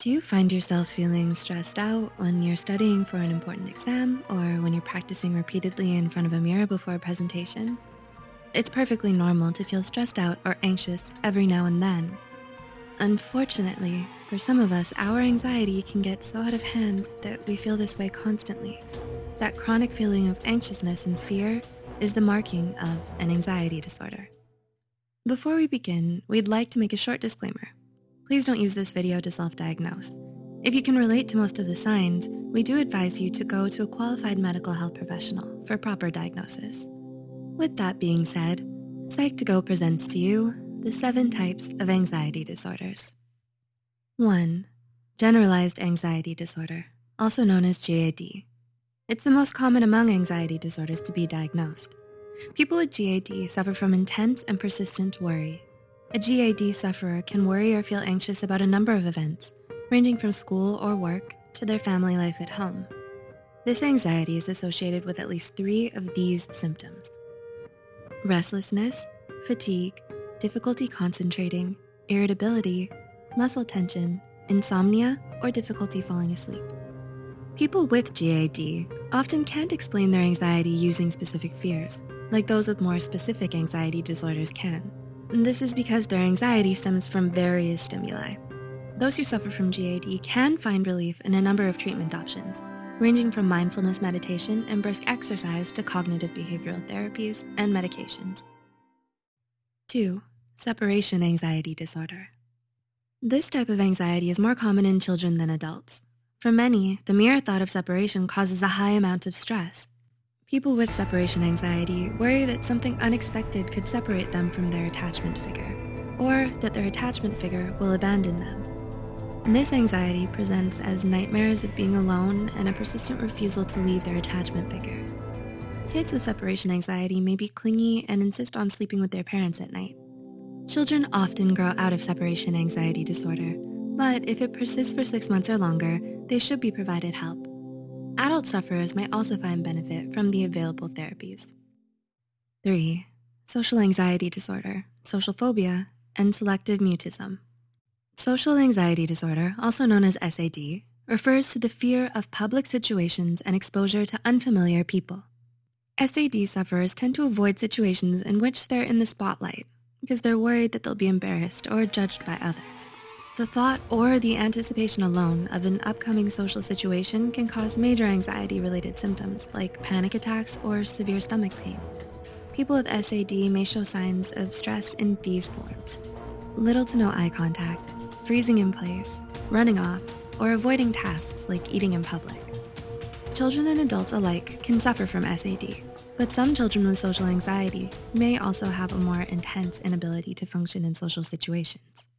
Do you find yourself feeling stressed out when you're studying for an important exam or when you're practicing repeatedly in front of a mirror before a presentation? It's perfectly normal to feel stressed out or anxious every now and then. Unfortunately, for some of us, our anxiety can get so out of hand that we feel this way constantly. That chronic feeling of anxiousness and fear is the marking of an anxiety disorder. Before we begin, we'd like to make a short disclaimer. Please don't use this video to self-diagnose. If you can relate to most of the signs, we do advise you to go to a qualified medical health professional for proper diagnosis. With that being said, Psych2Go presents to you the seven types of anxiety disorders. One, generalized anxiety disorder, also known as GAD. It's the most common among anxiety disorders to be diagnosed. People with GAD suffer from intense and persistent worry, a GAD sufferer can worry or feel anxious about a number of events, ranging from school or work to their family life at home. This anxiety is associated with at least three of these symptoms. Restlessness, fatigue, difficulty concentrating, irritability, muscle tension, insomnia, or difficulty falling asleep. People with GAD often can't explain their anxiety using specific fears, like those with more specific anxiety disorders can. This is because their anxiety stems from various stimuli. Those who suffer from GAD can find relief in a number of treatment options, ranging from mindfulness meditation and brisk exercise to cognitive behavioral therapies and medications. Two, separation anxiety disorder. This type of anxiety is more common in children than adults. For many, the mere thought of separation causes a high amount of stress, People with separation anxiety worry that something unexpected could separate them from their attachment figure, or that their attachment figure will abandon them. This anxiety presents as nightmares of being alone and a persistent refusal to leave their attachment figure. Kids with separation anxiety may be clingy and insist on sleeping with their parents at night. Children often grow out of separation anxiety disorder, but if it persists for six months or longer, they should be provided help. Adult sufferers might also find benefit from the available therapies. Three, social anxiety disorder, social phobia, and selective mutism. Social anxiety disorder, also known as SAD, refers to the fear of public situations and exposure to unfamiliar people. SAD sufferers tend to avoid situations in which they're in the spotlight because they're worried that they'll be embarrassed or judged by others. The thought or the anticipation alone of an upcoming social situation can cause major anxiety-related symptoms like panic attacks or severe stomach pain. People with SAD may show signs of stress in these forms. Little to no eye contact, freezing in place, running off, or avoiding tasks like eating in public. Children and adults alike can suffer from SAD, but some children with social anxiety may also have a more intense inability to function in social situations.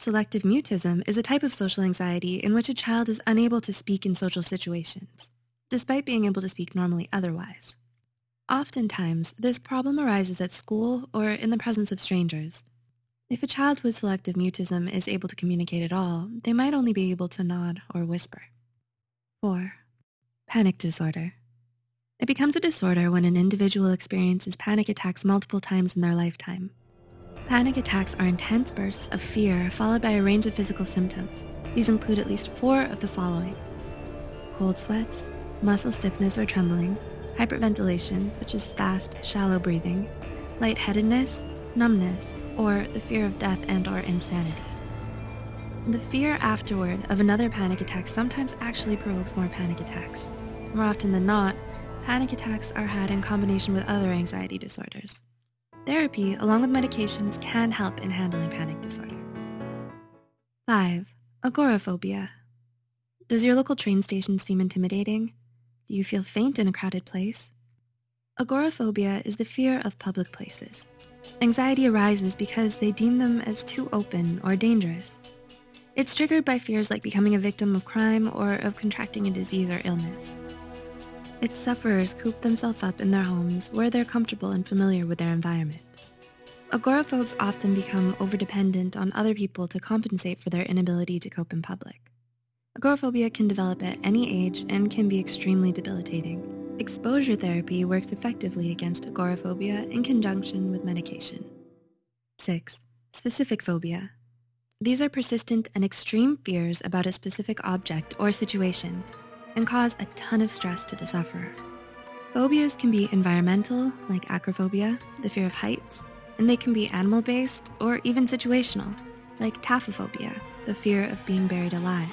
Selective mutism is a type of social anxiety in which a child is unable to speak in social situations, despite being able to speak normally otherwise. Oftentimes, this problem arises at school or in the presence of strangers. If a child with selective mutism is able to communicate at all, they might only be able to nod or whisper. 4. Panic disorder. It becomes a disorder when an individual experiences panic attacks multiple times in their lifetime. Panic attacks are intense bursts of fear followed by a range of physical symptoms. These include at least four of the following. Cold sweats, muscle stiffness or trembling, hyperventilation, which is fast, shallow breathing, lightheadedness, numbness, or the fear of death and or insanity. The fear afterward of another panic attack sometimes actually provokes more panic attacks. More often than not, panic attacks are had in combination with other anxiety disorders. Therapy, along with medications, can help in handling panic disorder. 5. Agoraphobia. Does your local train station seem intimidating? Do you feel faint in a crowded place? Agoraphobia is the fear of public places. Anxiety arises because they deem them as too open or dangerous. It's triggered by fears like becoming a victim of crime or of contracting a disease or illness. Its sufferers coop themselves up in their homes where they're comfortable and familiar with their environment. Agoraphobes often become overdependent on other people to compensate for their inability to cope in public. Agoraphobia can develop at any age and can be extremely debilitating. Exposure therapy works effectively against agoraphobia in conjunction with medication. 6. Specific phobia. These are persistent and extreme fears about a specific object or situation and cause a ton of stress to the sufferer. Phobias can be environmental, like acrophobia, the fear of heights, and they can be animal-based or even situational, like taphophobia, the fear of being buried alive.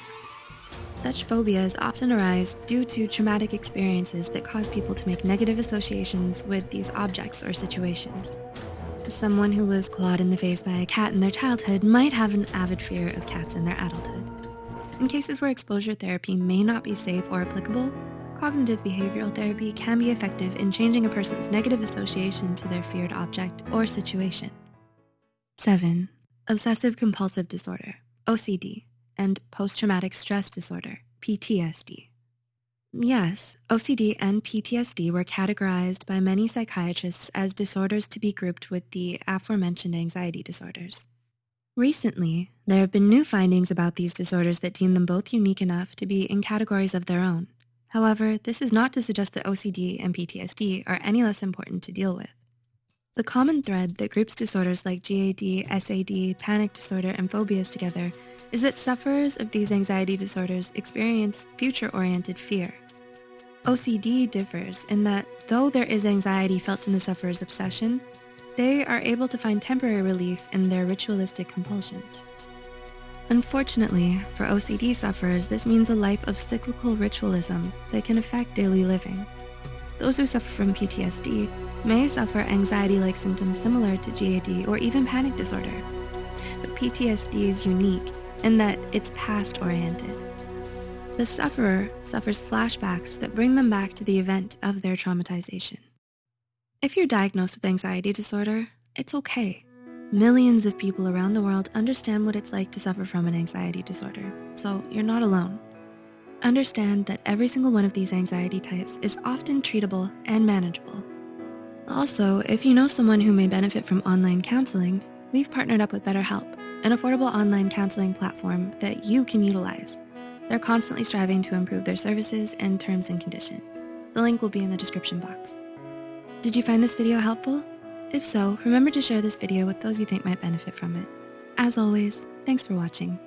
Such phobias often arise due to traumatic experiences that cause people to make negative associations with these objects or situations. Someone who was clawed in the face by a cat in their childhood might have an avid fear of cats in their adulthood. In cases where exposure therapy may not be safe or applicable, cognitive behavioral therapy can be effective in changing a person's negative association to their feared object or situation. Seven, obsessive compulsive disorder, OCD, and post-traumatic stress disorder, PTSD. Yes, OCD and PTSD were categorized by many psychiatrists as disorders to be grouped with the aforementioned anxiety disorders. Recently, there have been new findings about these disorders that deem them both unique enough to be in categories of their own. However, this is not to suggest that OCD and PTSD are any less important to deal with. The common thread that groups disorders like GAD, SAD, panic disorder, and phobias together is that sufferers of these anxiety disorders experience future-oriented fear. OCD differs in that though there is anxiety felt in the sufferer's obsession, they are able to find temporary relief in their ritualistic compulsions. Unfortunately, for OCD sufferers, this means a life of cyclical ritualism that can affect daily living. Those who suffer from PTSD may suffer anxiety-like symptoms similar to GAD or even panic disorder. But PTSD is unique in that it's past-oriented. The sufferer suffers flashbacks that bring them back to the event of their traumatization. If you're diagnosed with anxiety disorder, it's okay. Millions of people around the world understand what it's like to suffer from an anxiety disorder, so you're not alone. Understand that every single one of these anxiety types is often treatable and manageable. Also, if you know someone who may benefit from online counseling, we've partnered up with BetterHelp, an affordable online counseling platform that you can utilize. They're constantly striving to improve their services and terms and conditions. The link will be in the description box. Did you find this video helpful? If so, remember to share this video with those you think might benefit from it. As always, thanks for watching.